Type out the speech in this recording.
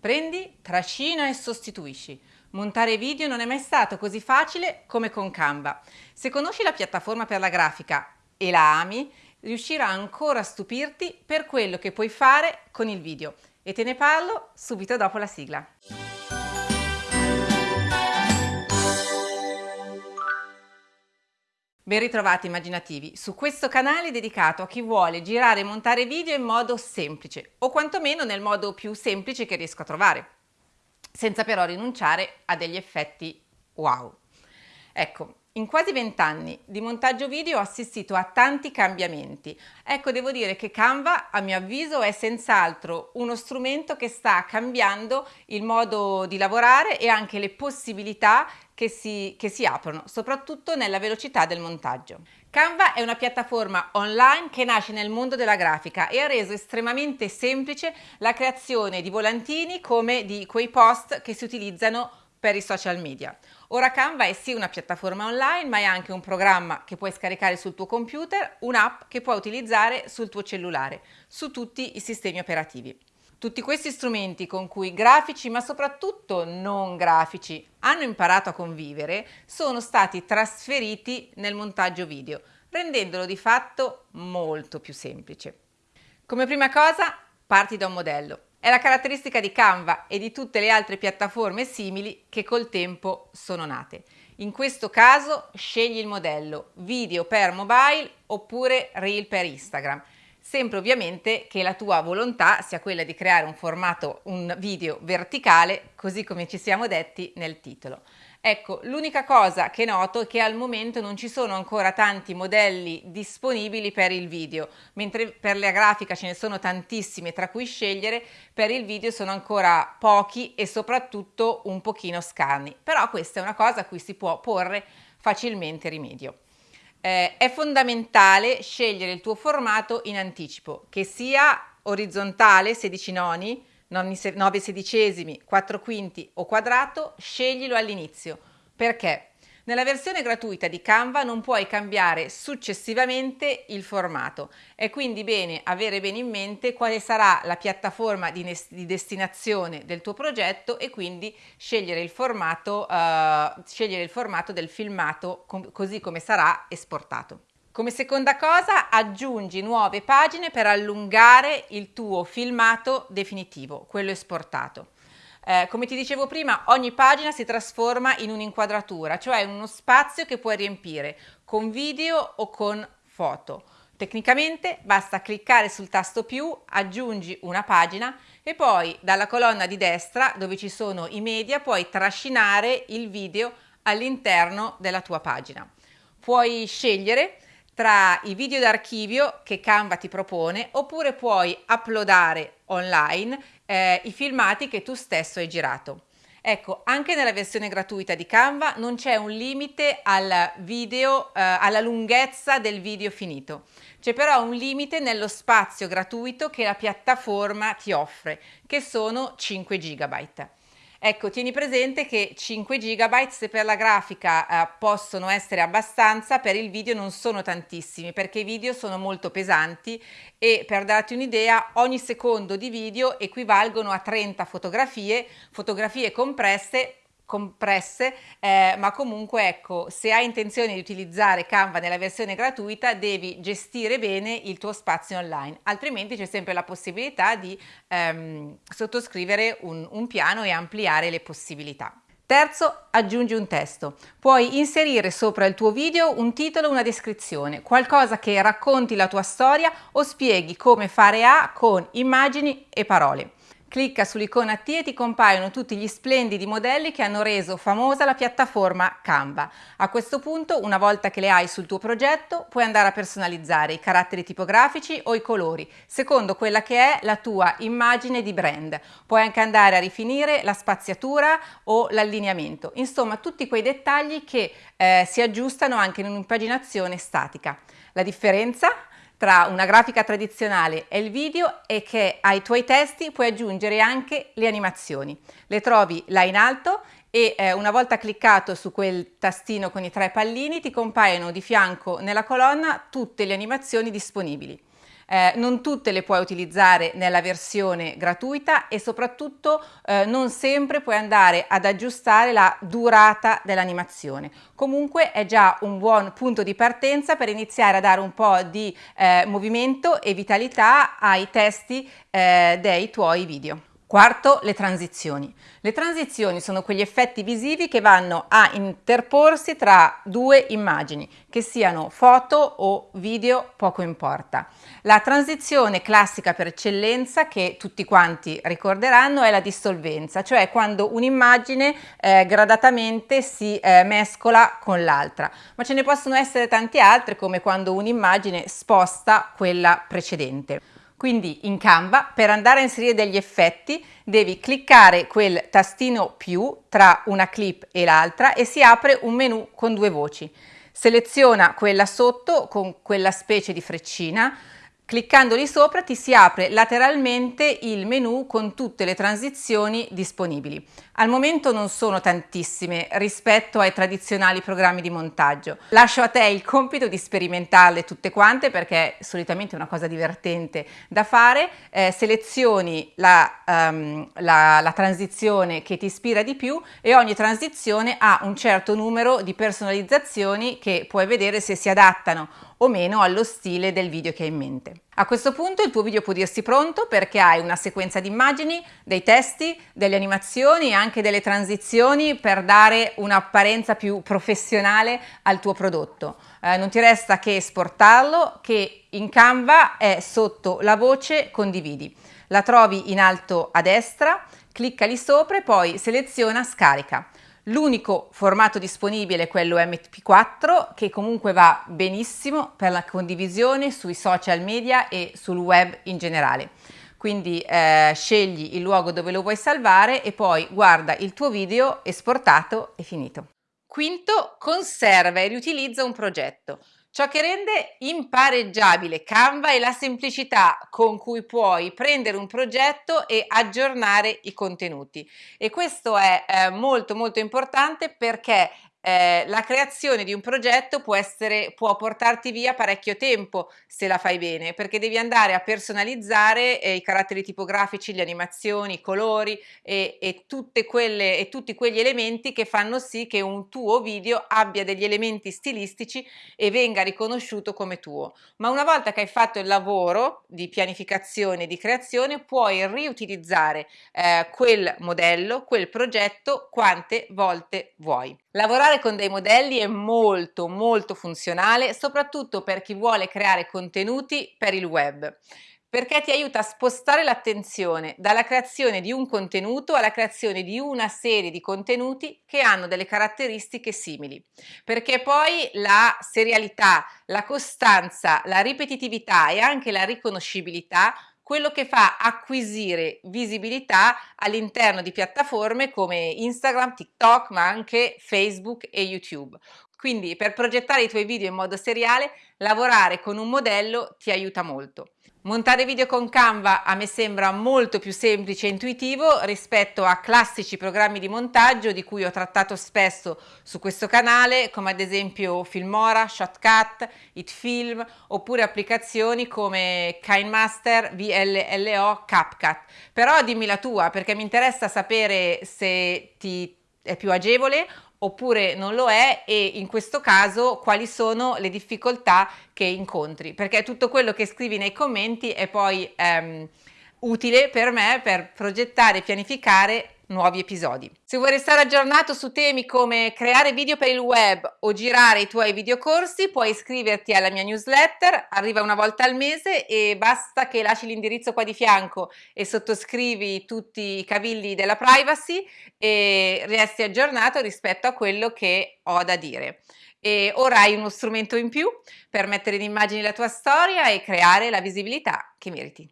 Prendi, trascina e sostituisci. Montare video non è mai stato così facile come con Canva. Se conosci la piattaforma per la grafica e la ami, riuscirà ancora a stupirti per quello che puoi fare con il video. E te ne parlo subito dopo la sigla. Ben ritrovati immaginativi, su questo canale dedicato a chi vuole girare e montare video in modo semplice, o quantomeno nel modo più semplice che riesco a trovare, senza però rinunciare a degli effetti wow. Ecco, in quasi vent'anni di montaggio video ho assistito a tanti cambiamenti. Ecco, devo dire che Canva, a mio avviso, è senz'altro uno strumento che sta cambiando il modo di lavorare e anche le possibilità che si, che si aprono, soprattutto nella velocità del montaggio. Canva è una piattaforma online che nasce nel mondo della grafica e ha reso estremamente semplice la creazione di volantini come di quei post che si utilizzano per i social media. Ora Canva è sì una piattaforma online, ma è anche un programma che puoi scaricare sul tuo computer, un'app che puoi utilizzare sul tuo cellulare, su tutti i sistemi operativi. Tutti questi strumenti con cui grafici, ma soprattutto non grafici, hanno imparato a convivere, sono stati trasferiti nel montaggio video, rendendolo di fatto molto più semplice. Come prima cosa, parti da un modello. È la caratteristica di Canva e di tutte le altre piattaforme simili che col tempo sono nate. In questo caso scegli il modello video per mobile oppure reel per Instagram, sempre ovviamente che la tua volontà sia quella di creare un formato, un video verticale, così come ci siamo detti nel titolo. Ecco, l'unica cosa che noto è che al momento non ci sono ancora tanti modelli disponibili per il video, mentre per la grafica ce ne sono tantissime tra cui scegliere, per il video sono ancora pochi e soprattutto un pochino scarni. Però questa è una cosa a cui si può porre facilmente rimedio. Eh, è fondamentale scegliere il tuo formato in anticipo, che sia orizzontale, 16 noni, 9 sedicesimi, 4 quinti o quadrato, sceglilo all'inizio. Perché? Nella versione gratuita di Canva non puoi cambiare successivamente il formato. È quindi bene avere bene in mente quale sarà la piattaforma di, di destinazione del tuo progetto e quindi scegliere il formato, uh, scegliere il formato del filmato com così come sarà esportato. Come seconda cosa aggiungi nuove pagine per allungare il tuo filmato definitivo, quello esportato. Eh, come ti dicevo prima, ogni pagina si trasforma in un'inquadratura, cioè uno spazio che puoi riempire con video o con foto. Tecnicamente basta cliccare sul tasto più, aggiungi una pagina e poi dalla colonna di destra dove ci sono i media puoi trascinare il video all'interno della tua pagina. Puoi scegliere tra i video d'archivio che Canva ti propone oppure puoi uploadare online eh, i filmati che tu stesso hai girato. Ecco, anche nella versione gratuita di Canva non c'è un limite al video, eh, alla lunghezza del video finito. C'è però un limite nello spazio gratuito che la piattaforma ti offre, che sono 5 GB. Ecco, tieni presente che 5 GB per la grafica eh, possono essere abbastanza, per il video non sono tantissimi perché i video sono molto pesanti e per darti un'idea ogni secondo di video equivalgono a 30 fotografie, fotografie compresse compresse, eh, ma comunque ecco, se hai intenzione di utilizzare Canva nella versione gratuita devi gestire bene il tuo spazio online, altrimenti c'è sempre la possibilità di ehm, sottoscrivere un, un piano e ampliare le possibilità. Terzo, aggiungi un testo. Puoi inserire sopra il tuo video un titolo una descrizione, qualcosa che racconti la tua storia o spieghi come fare A con immagini e parole. Clicca sull'icona T e ti compaiono tutti gli splendidi modelli che hanno reso famosa la piattaforma Canva. A questo punto, una volta che le hai sul tuo progetto, puoi andare a personalizzare i caratteri tipografici o i colori, secondo quella che è la tua immagine di brand. Puoi anche andare a rifinire la spaziatura o l'allineamento, insomma tutti quei dettagli che eh, si aggiustano anche in un'impaginazione statica. La differenza tra una grafica tradizionale e il video è che ai tuoi testi puoi aggiungere anche le animazioni. Le trovi là in alto e eh, una volta cliccato su quel tastino con i tre pallini ti compaiono di fianco nella colonna tutte le animazioni disponibili. Eh, non tutte le puoi utilizzare nella versione gratuita e soprattutto eh, non sempre puoi andare ad aggiustare la durata dell'animazione. Comunque è già un buon punto di partenza per iniziare a dare un po' di eh, movimento e vitalità ai testi eh, dei tuoi video. Quarto, le transizioni. Le transizioni sono quegli effetti visivi che vanno a interporsi tra due immagini, che siano foto o video, poco importa. La transizione classica per eccellenza, che tutti quanti ricorderanno, è la dissolvenza, cioè quando un'immagine eh, gradatamente si eh, mescola con l'altra. Ma ce ne possono essere tante altre, come quando un'immagine sposta quella precedente. Quindi in Canva per andare a inserire degli effetti devi cliccare quel tastino più tra una clip e l'altra e si apre un menu con due voci. Seleziona quella sotto con quella specie di freccina, Cliccando lì sopra ti si apre lateralmente il menu con tutte le transizioni disponibili. Al momento non sono tantissime rispetto ai tradizionali programmi di montaggio. Lascio a te il compito di sperimentarle tutte quante perché è solitamente una cosa divertente da fare. Eh, selezioni la, um, la, la transizione che ti ispira di più e ogni transizione ha un certo numero di personalizzazioni che puoi vedere se si adattano o meno allo stile del video che hai in mente. A questo punto il tuo video può dirsi pronto perché hai una sequenza di immagini, dei testi, delle animazioni e anche delle transizioni per dare un'apparenza più professionale al tuo prodotto. Eh, non ti resta che esportarlo che in Canva è sotto la voce condividi. La trovi in alto a destra, clicca lì sopra e poi seleziona scarica. L'unico formato disponibile è quello MP4 che comunque va benissimo per la condivisione sui social media e sul web in generale. Quindi eh, scegli il luogo dove lo vuoi salvare e poi guarda il tuo video esportato e finito. Quinto, conserva e riutilizza un progetto. Ciò che rende impareggiabile Canva è la semplicità con cui puoi prendere un progetto e aggiornare i contenuti. E questo è eh, molto molto importante perché eh, la creazione di un progetto può, essere, può portarti via parecchio tempo se la fai bene perché devi andare a personalizzare eh, i caratteri tipografici, le animazioni, i colori e, e, quelle, e, tutti quegli elementi che fanno sì che un tuo video abbia degli elementi stilistici e venga riconosciuto come tuo. Ma una volta che hai fatto il lavoro di pianificazione e di creazione puoi riutilizzare eh, quel modello, quel progetto quante volte vuoi. Lavorare con dei modelli è molto molto funzionale, soprattutto per chi vuole creare contenuti per il web perché ti aiuta a spostare l'attenzione dalla creazione di un contenuto alla creazione di una serie di contenuti che hanno delle caratteristiche simili, perché poi la serialità, la costanza, la ripetitività e anche la riconoscibilità quello che fa acquisire visibilità all'interno di piattaforme come Instagram, TikTok, ma anche Facebook e YouTube. Quindi per progettare i tuoi video in modo seriale, lavorare con un modello ti aiuta molto. Montare video con Canva a me sembra molto più semplice e intuitivo rispetto a classici programmi di montaggio di cui ho trattato spesso su questo canale come ad esempio Filmora, Shotcut, Itfilm oppure applicazioni come KineMaster, VLLO, CapCut. Però dimmi la tua perché mi interessa sapere se ti è più agevole oppure non lo è e in questo caso quali sono le difficoltà che incontri? Perché tutto quello che scrivi nei commenti è poi ehm, utile per me per progettare e pianificare nuovi episodi. Se vuoi restare aggiornato su temi come creare video per il web o girare i tuoi videocorsi, puoi iscriverti alla mia newsletter, arriva una volta al mese e basta che lasci l'indirizzo qua di fianco e sottoscrivi tutti i cavilli della privacy e resti aggiornato rispetto a quello che ho da dire. E ora hai uno strumento in più per mettere in immagine la tua storia e creare la visibilità che meriti.